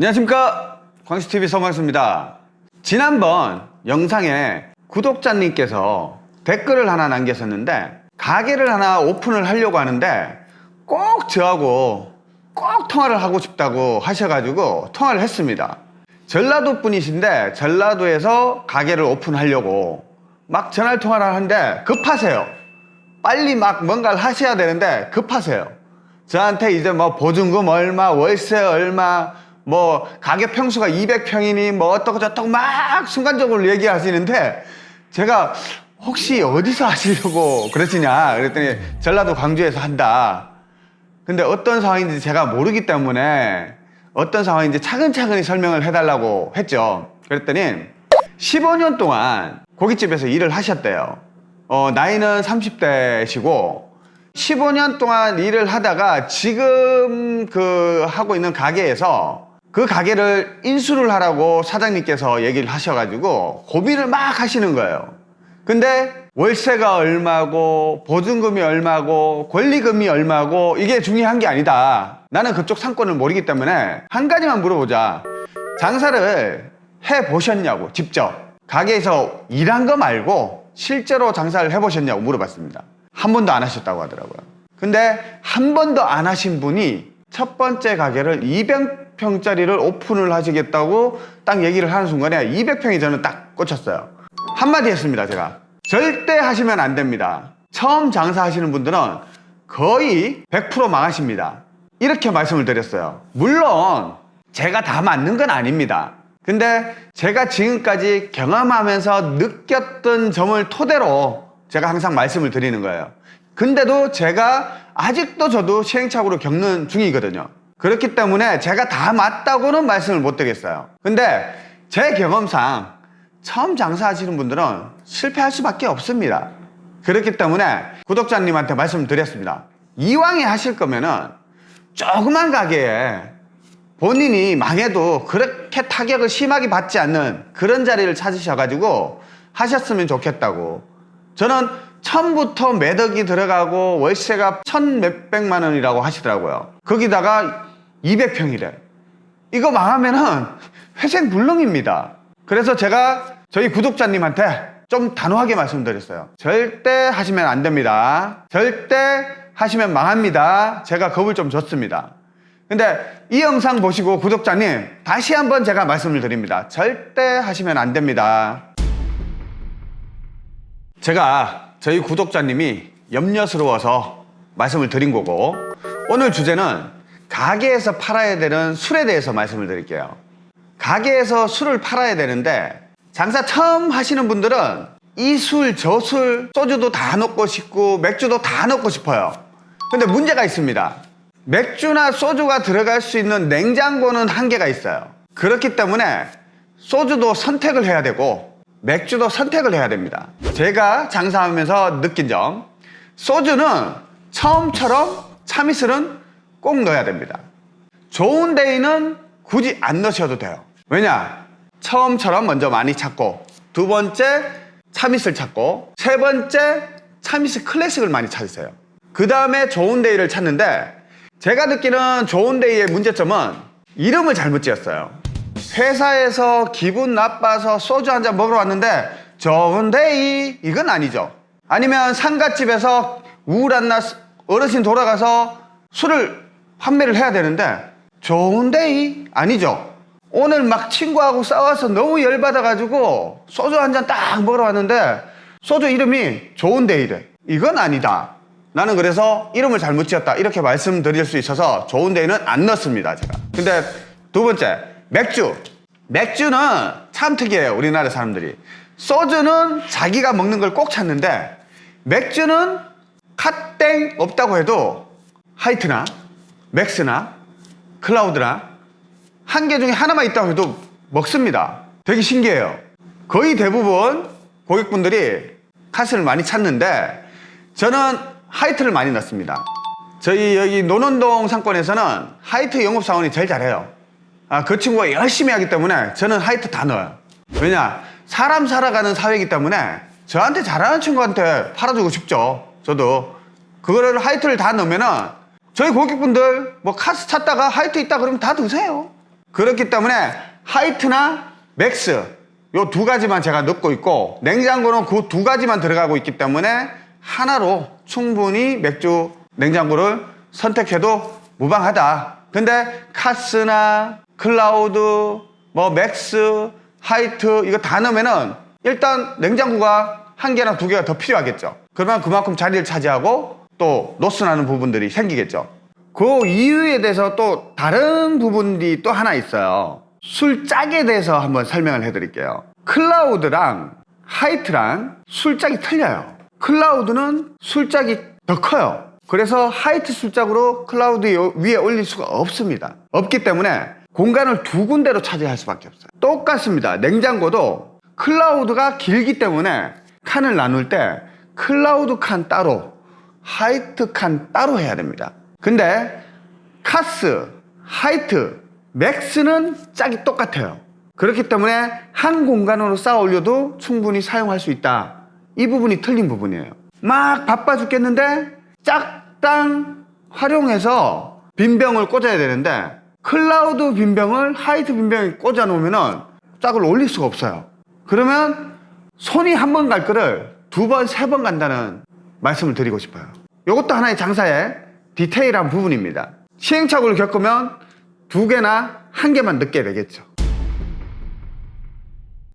안녕하십니까? 광시TV 성광수입니다. 지난번 영상에 구독자님께서 댓글을 하나 남겼었는데 가게를 하나 오픈을 하려고 하는데 꼭 저하고 꼭 통화를 하고 싶다고 하셔가지고 통화를 했습니다. 전라도 분이신데 전라도에서 가게를 오픈하려고 막 전화 통화를 하는데 급하세요. 빨리 막 뭔가를 하셔야 되는데 급하세요. 저한테 이제 뭐 보증금 얼마 월세 얼마 뭐 가게 평수가 200평이니 뭐 어떻고 저떻고 막 순간적으로 얘기하시는데 제가 혹시 어디서 하시려고 그러시냐 그랬더니 전라도 광주에서 한다. 근데 어떤 상황인지 제가 모르기 때문에 어떤 상황인지 차근차근히 설명을 해달라고 했죠. 그랬더니 15년 동안 고깃집에서 일을 하셨대요. 어, 나이는 30대시고 15년 동안 일을 하다가 지금 그 하고 있는 가게에서 그 가게를 인수를 하라고 사장님께서 얘기를 하셔가지고 고민을 막 하시는 거예요. 근데 월세가 얼마고 보증금이 얼마고 권리금이 얼마고 이게 중요한 게 아니다. 나는 그쪽 상권을 모르기 때문에 한 가지만 물어보자. 장사를 해 보셨냐고 직접 가게에서 일한 거 말고 실제로 장사를 해 보셨냐고 물어봤습니다. 한 번도 안 하셨다고 하더라고요. 근데 한 번도 안 하신 분이 첫 번째 가게를 200 평짜리를 오픈을 하시겠다고 딱 얘기를 하는 순간에 200평이 저는 딱 꽂혔어요. 한마디 했습니다, 제가. 절대 하시면 안 됩니다. 처음 장사하시는 분들은 거의 100% 망하십니다. 이렇게 말씀을 드렸어요. 물론 제가 다 맞는 건 아닙니다. 근데 제가 지금까지 경험하면서 느꼈던 점을 토대로 제가 항상 말씀을 드리는 거예요. 근데도 제가 아직도 저도 시행착오를 겪는 중이거든요. 그렇기 때문에 제가 다 맞다고는 말씀을 못 드리겠어요. 근데 제 경험상 처음 장사하시는 분들은 실패할 수밖에 없습니다. 그렇기 때문에 구독자님한테 말씀드렸습니다. 이왕에 하실 거면은 조그만 가게에 본인이 망해도 그렇게 타격을 심하게 받지 않는 그런 자리를 찾으셔가지고 하셨으면 좋겠다고. 저는 처음부터 매덕이 들어가고 월세가 천 몇백만 원이라고 하시더라고요. 거기다가 200평이래. 이거 망하면은 회생 불능입니다. 그래서 제가 저희 구독자님한테 좀 단호하게 말씀드렸어요. 절대 하시면 안 됩니다. 절대 하시면 망합니다. 제가 겁을 좀 줬습니다. 근데 이 영상 보시고 구독자님 다시 한번 제가 말씀을 드립니다. 절대 하시면 안 됩니다. 제가 저희 구독자님이 염려스러워서 말씀을 드린 거고 오늘 주제는 가게에서 팔아야 되는 술에 대해서 말씀을 드릴게요. 가게에서 술을 팔아야 되는데 장사 처음 하시는 분들은 이 술, 저 술, 소주도 다 넣고 싶고 맥주도 다 넣고 싶어요. 근데 문제가 있습니다. 맥주나 소주가 들어갈 수 있는 냉장고는 한계가 있어요. 그렇기 때문에 소주도 선택을 해야 되고 맥주도 선택을 해야 됩니다. 제가 장사하면서 느낀 점 소주는 처음처럼 참이슬은 꼭 넣어야 됩니다. 좋은 데이는 굳이 안 넣으셔도 돼요. 왜냐? 처음처럼 먼저 많이 찾고 두 번째 참이슬 찾고 세 번째 참이슬 클래식을 많이 찾으세요. 그 다음에 좋은데이를 찾는데 제가 느끼는 좋은데이의 문제점은 이름을 잘못 지었어요. 회사에서 기분 나빠서 소주 한 잔 먹으러 왔는데 좋은데이 이건 아니죠. 아니면 상가집에서 우울한 날 어르신 돌아가서 술을 판매를 해야 되는데 좋은데이 아니죠. 오늘 막 친구하고 싸워서 너무 열받아가지고 소주 한 잔 딱 먹으러 왔는데 소주 이름이 좋은데이래. 이건 아니다. 나는 그래서 이름을 잘못 지었다. 이렇게 말씀드릴 수 있어서 좋은데이는 안 넣습니다. 제가. 근데 두 번째, 맥주. 맥주는 참 특이해요. 우리나라 사람들이. 소주는 자기가 먹는 걸 꼭 찾는데 맥주는 카땡 없다고 해도 하이트나 맥스나 클라우드나 한 개 중에 하나만 있다고 해도 먹습니다. 되게 신기해요. 거의 대부분 고객분들이 카스를 많이 찾는데 저는 하이트를 많이 넣습니다. 저희 여기 논현동 상권에서는 하이트 영업사원이 제일 잘해요. 아, 그 친구가 열심히 하기 때문에 저는 하이트 다 넣어요. 왜냐? 사람 살아가는 사회이기 때문에 저한테 잘하는 친구한테 팔아주고 싶죠. 저도. 그거를 하이트를 다 넣으면 은 저희 고객분들 뭐 카스 찾다가 하이트 있다 그러면 다 드세요. 그렇기 때문에 하이트나 맥스 요 두 가지만 제가 넣고 있고 냉장고는 그 두 가지만 들어가고 있기 때문에 하나로 충분히 맥주 냉장고를 선택해도 무방하다. 근데 카스나 클라우드, 뭐 맥스, 하이트 이거 다 넣으면은 일단 냉장고가 한 개나 두 개가 더 필요하겠죠. 그러면 그만큼 자리를 차지하고 또 로스나는 부분들이 생기겠죠. 그 이유에 대해서 또 다른 부분이 또 하나 있어요. 술짝에 대해서 한번 설명을 해드릴게요. 클라우드랑 하이트랑 술짝이 틀려요. 클라우드는 술짝이 더 커요. 그래서 하이트 술짝으로 클라우드 위에 올릴 수가 없습니다. 없기 때문에 공간을 두 군데로 차지할 수밖에 없어요. 똑같습니다. 냉장고도 클라우드가 길기 때문에 칸을 나눌 때 클라우드 칸 따로, 하이트 칸 따로 해야 됩니다. 근데 카스, 하이트, 맥스는 짝이 똑같아요. 그렇기 때문에 한 공간으로 쌓아 올려도 충분히 사용할 수 있다. 이 부분이 틀린 부분이에요. 막 바빠 죽겠는데 짝당 활용해서 빈병을 꽂아야 되는데 클라우드 빈병을 하이트 빈병에 꽂아 놓으면 짝을 올릴 수가 없어요. 그러면 손이 한 번 갈 거를 두 번, 세 번 간다는 말씀을 드리고 싶어요. 이것도 하나의 장사의 디테일한 부분입니다. 시행착오를 겪으면 두 개나 한 개만 넣게 되겠죠.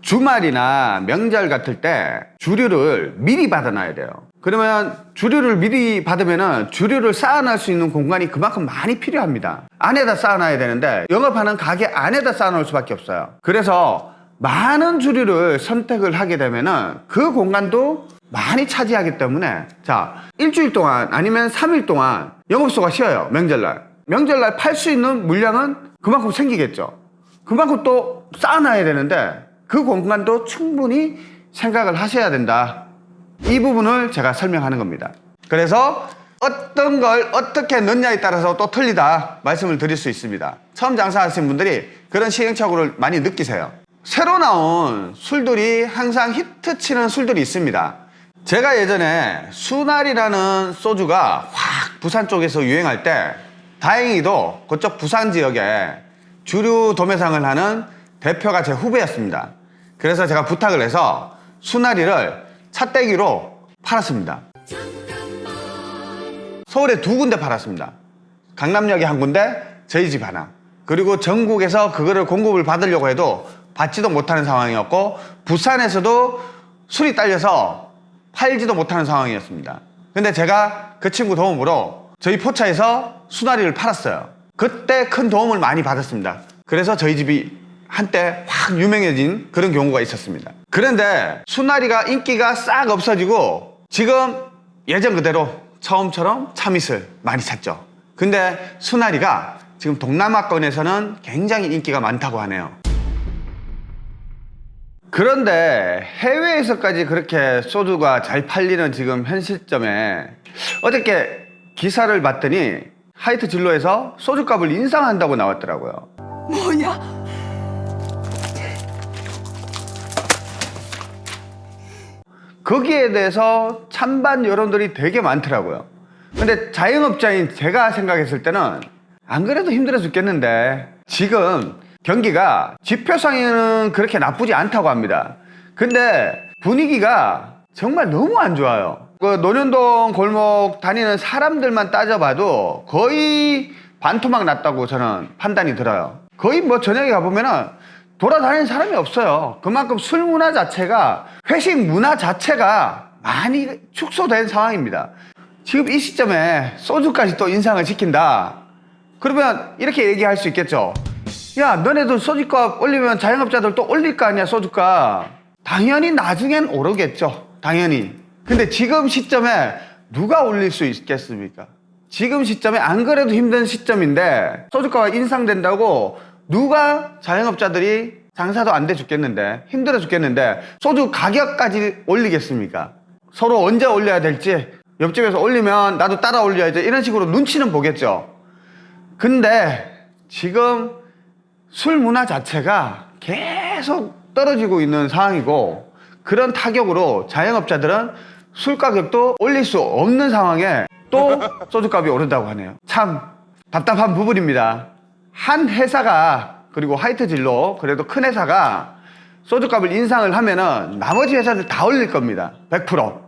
주말이나 명절 같을 때 주류를 미리 받아놔야 돼요. 그러면 주류를 미리 받으면 주류를 쌓아놓을 수 있는 공간이 그만큼 많이 필요합니다. 안에다 쌓아놔야 되는데 영업하는 가게 안에다 쌓아놓을 수밖에 없어요. 그래서 많은 주류를 선택을 하게 되면 은 그 공간도 많이 차지하기 때문에 자 일주일 동안 아니면 3일 동안 영업소가 쉬어요 명절날. 명절날 팔 수 있는 물량은 그만큼 생기겠죠. 그만큼 또 쌓아놔야 되는데 그 공간도 충분히 생각을 하셔야 된다. 이 부분을 제가 설명하는 겁니다. 그래서 어떤 걸 어떻게 넣냐에 따라서 또 틀리다 말씀을 드릴 수 있습니다. 처음 장사하시는 분들이 그런 시행착오를 많이 느끼세요. 새로 나온 술들이 항상 히트치는 술들이 있습니다 제가 예전에 수날이라는 소주가 확 부산 쪽에서 유행할 때 다행히도 그쪽 부산 지역에 주류 도매상을 하는 대표가 제 후배였습니다. 그래서 제가 부탁을 해서 수나리를 차떼기로 팔았습니다. 서울에 두 군데 팔았습니다. 강남역에 한 군데, 저희 집 하나. 그리고 전국에서 그거를 공급을 받으려고 해도 받지도 못하는 상황이었고 부산에서도 술이 딸려서 팔지도 못하는 상황이었습니다. 근데 제가 그 친구 도움으로 저희 포차에서 수나리를 팔았어요. 그때 큰 도움을 많이 받았습니다. 그래서 저희 집이 한때 확 유명해진 그런 경우가 있었습니다. 그런데 수나리가 인기가 싹 없어지고 지금 예전 그대로 처음처럼 참이슬 많이 찾죠. 근데 수나리가 지금 동남아권에서는 굉장히 인기가 많다고 하네요. 그런데 해외에서까지 그렇게 소주가 잘 팔리는 지금 현 시점에 어저께 기사를 봤더니 하이트 진로에서 소주값을 인상한다고 나왔더라고요. 뭐야? 거기에 대해서 찬반 여론들이 되게 많더라고요. 근데 자영업자인 제가 생각했을 때는 안 그래도 힘들어 죽겠는데 지금 경기가 지표상에는 그렇게 나쁘지 않다고 합니다. 근데 분위기가 정말 너무 안 좋아요. 그 논현동 골목 다니는 사람들만 따져봐도 거의 반토막 났다고 저는 판단이 들어요. 거의 뭐 저녁에 가보면은 돌아다니는 사람이 없어요. 그만큼 술 문화 자체가 회식 문화 자체가 많이 축소된 상황입니다. 지금 이 시점에 소주까지 또 인상을 시킨다. 그러면 이렇게 얘기할 수 있겠죠. 야, 너네들 소주값 올리면 자영업자들 또 올릴 거 아니야, 소주값. 당연히 나중엔 오르겠죠. 당연히. 근데 지금 시점에 누가 올릴 수 있겠습니까? 지금 시점에 안 그래도 힘든 시점인데 소주가가 인상된다고 누가 자영업자들이 장사도 안 돼 죽겠는데 힘들어 죽겠는데 소주 가격까지 올리겠습니까? 서로 언제 올려야 될지 옆집에서 올리면 나도 따라 올려야지 이런 식으로 눈치는 보겠죠. 근데 지금 술 문화 자체가 계속 떨어지고 있는 상황이고 그런 타격으로 자영업자들은 술 가격도 올릴 수 없는 상황에 또 소주값이 오른다고 하네요. 참 답답한 부분입니다. 한 회사가 그리고 화이트 진로 그래도 큰 회사가 소주값을 인상을 하면은 나머지 회사들 다 올릴 겁니다. 100%.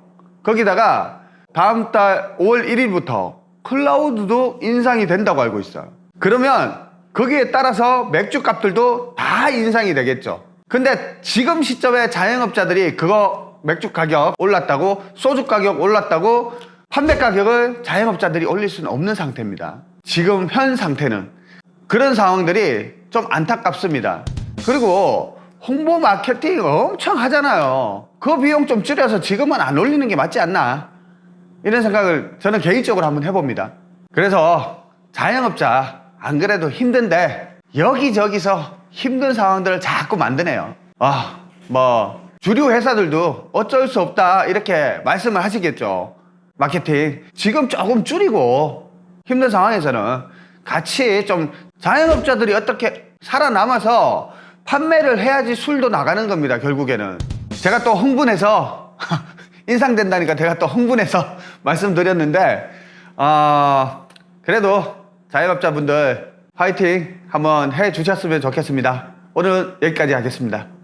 거기다가 다음 달 5월 1일부터 클라우드도 인상이 된다고 알고 있어요. 그러면 거기에 따라서 맥주 값들도 다 인상이 되겠죠. 근데 지금 시점에 자영업자들이 그거 맥주 가격 올랐다고 소주 가격 올랐다고 판매 가격을 자영업자들이 올릴 수는 없는 상태입니다. 지금 현 상태는 그런 상황들이 좀 안타깝습니다. 그리고 홍보 마케팅 엄청 하잖아요. 그 비용 좀 줄여서 지금은 안 올리는 게 맞지 않나? 이런 생각을 저는 개인적으로 한번 해봅니다. 그래서 자영업자 안 그래도 힘든데 여기저기서 힘든 상황들을 자꾸 만드네요. 아, 뭐 주류 회사들도 어쩔 수 없다 이렇게 말씀을 하시겠죠. 마케팅 지금 조금 줄이고 힘든 상황에서는 같이 좀 자영업자들이 어떻게 살아남아서 판매를 해야지 술도 나가는 겁니다. 결국에는 제가 또 흥분해서 인상된다니까 제가 또 흥분해서 말씀드렸는데 아 그래도 자영업자분들 화이팅 한번 해 주셨으면 좋겠습니다. 오늘 여기까지 하겠습니다.